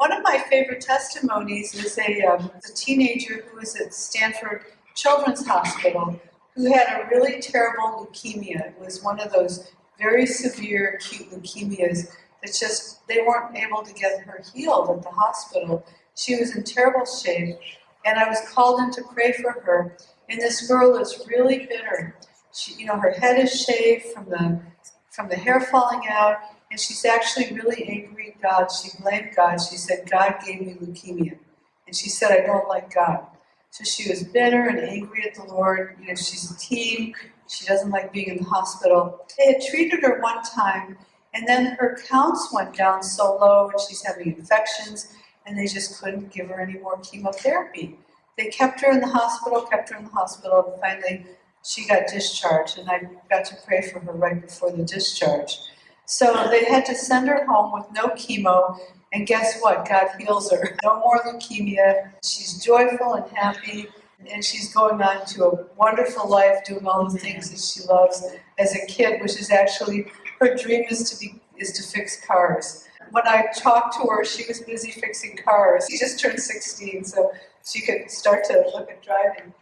One of my favorite testimonies is a, um, a teenager who was at Stanford Children's Hospital who had a really terrible leukemia. It was one of those very severe acute leukemias that just, they weren't able to get her healed at the hospital. She was in terrible shape, and I was called in to pray for her. And this girl is really bitter. She, you know, her head is shaved from the from the hair falling out, and she's actually really angry God. She blamed God. She said, God gave me leukemia. And she said, I don't like God. So she was bitter and angry at the Lord. You know, she's a teen. She doesn't like being in the hospital. They had treated her one time, and then her counts went down so low, and she's having infections, and they just couldn't give her any more chemotherapy. They kept her in the hospital, kept her in the hospital, and finally she got discharged, and I got to pray for her right before the discharge. So they had to send her home with no chemo, and guess what? God heals her. No more leukemia. She's joyful and happy, and she's going on to a wonderful life, doing all the things that she loves as a kid, which is actually her dream is to be is to fix cars. When I talked to her, she was busy fixing cars. She just turned 16, so she could start to look at driving.